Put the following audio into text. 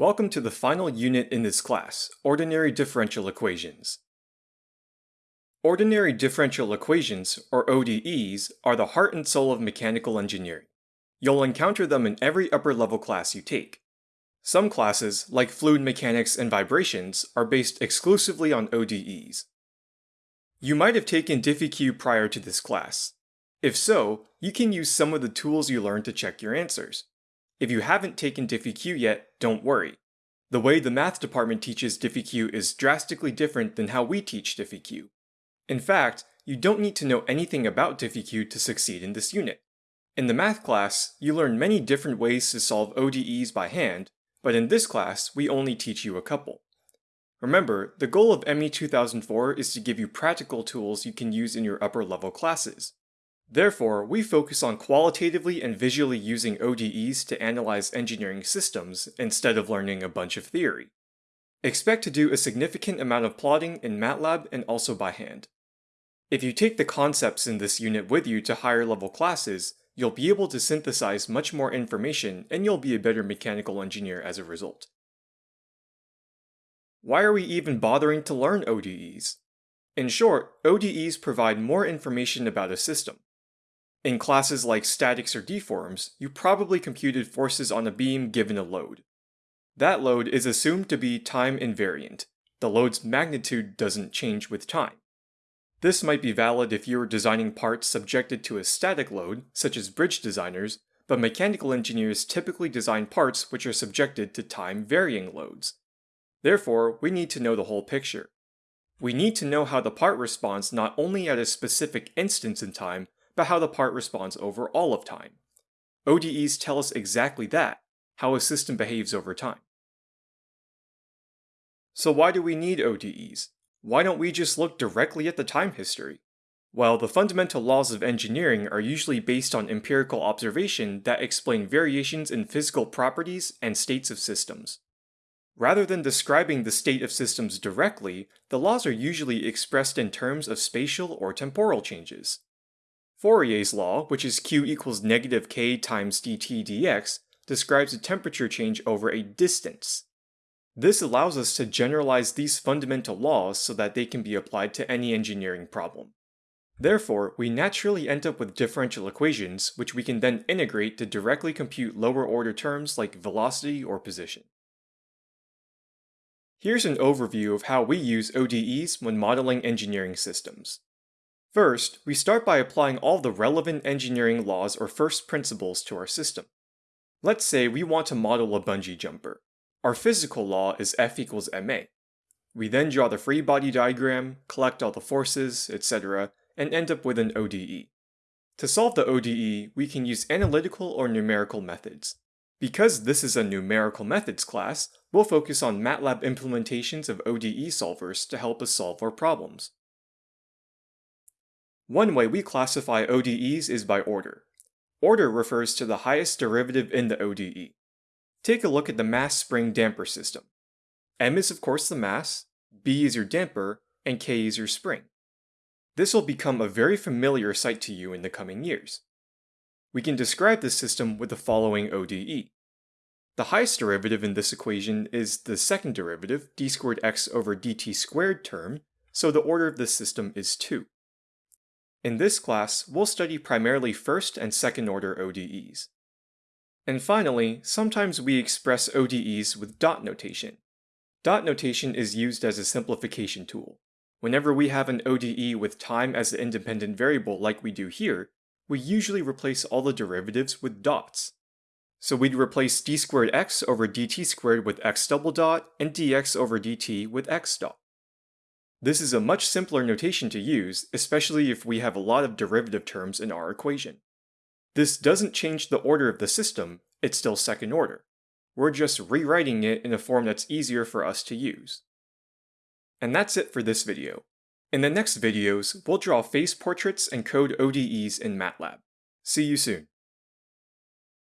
Welcome to the final unit in this class, Ordinary Differential Equations. Ordinary differential equations, or ODEs, are the heart and soul of mechanical engineering. You'll encounter them in every upper level class you take. Some classes, like fluid mechanics and vibrations, are based exclusively on ODEs. You might have taken DiffyQ prior to this class. If so, you can use some of the tools you learned to check your answers. If you haven't taken DiffyQ yet, don't worry. The way the math department teaches DiffyQ is drastically different than how we teach DiffyQ. In fact, you don't need to know anything about DiffyQ to succeed in this unit. In the math class, you learn many different ways to solve ODEs by hand, but in this class, we only teach you a couple. Remember, the goal of ME 2004 is to give you practical tools you can use in your upper level classes. Therefore, we focus on qualitatively and visually using ODEs to analyze engineering systems instead of learning a bunch of theory. Expect to do a significant amount of plotting in MATLAB and also by hand. If you take the concepts in this unit with you to higher level classes, you'll be able to synthesize much more information and you'll be a better mechanical engineer as a result. Why are we even bothering to learn ODEs? In short, ODEs provide more information about a system. In classes like statics or deforms, you probably computed forces on a beam given a load. That load is assumed to be time invariant. The load's magnitude doesn't change with time. This might be valid if you are designing parts subjected to a static load, such as bridge designers, but mechanical engineers typically design parts which are subjected to time-varying loads. Therefore, we need to know the whole picture. We need to know how the part responds not only at a specific instance in time, but how the part responds over all of time. ODEs tell us exactly that, how a system behaves over time. So why do we need ODEs? Why don't we just look directly at the time history? Well, the fundamental laws of engineering are usually based on empirical observation that explain variations in physical properties and states of systems. Rather than describing the state of systems directly, the laws are usually expressed in terms of spatial or temporal changes. Fourier's law, which is q equals negative k times dt dx, describes a temperature change over a distance. This allows us to generalize these fundamental laws so that they can be applied to any engineering problem. Therefore, we naturally end up with differential equations, which we can then integrate to directly compute lower order terms like velocity or position. Here's an overview of how we use ODEs when modeling engineering systems. First, we start by applying all the relevant engineering laws or first principles to our system. Let's say we want to model a bungee jumper. Our physical law is F equals ma. We then draw the free body diagram, collect all the forces, etc., and end up with an ODE. To solve the ODE, we can use analytical or numerical methods. Because this is a numerical methods class, we'll focus on MATLAB implementations of ODE solvers to help us solve our problems. One way we classify ODEs is by order. Order refers to the highest derivative in the ODE. Take a look at the mass spring damper system. M is of course the mass, B is your damper, and K is your spring. This will become a very familiar sight to you in the coming years. We can describe this system with the following ODE. The highest derivative in this equation is the second derivative, d squared x over dt squared term, so the order of this system is 2. In this class, we'll study primarily first and second order ODEs. And finally, sometimes we express ODEs with dot notation. Dot notation is used as a simplification tool. Whenever we have an ODE with time as the independent variable like we do here, we usually replace all the derivatives with dots. So we'd replace d squared x over dt squared with x double dot, and dx over dt with x dot. This is a much simpler notation to use, especially if we have a lot of derivative terms in our equation. This doesn't change the order of the system, it's still second order. We're just rewriting it in a form that's easier for us to use. And that's it for this video. In the next videos, we'll draw phase portraits and code ODEs in MATLAB. See you soon.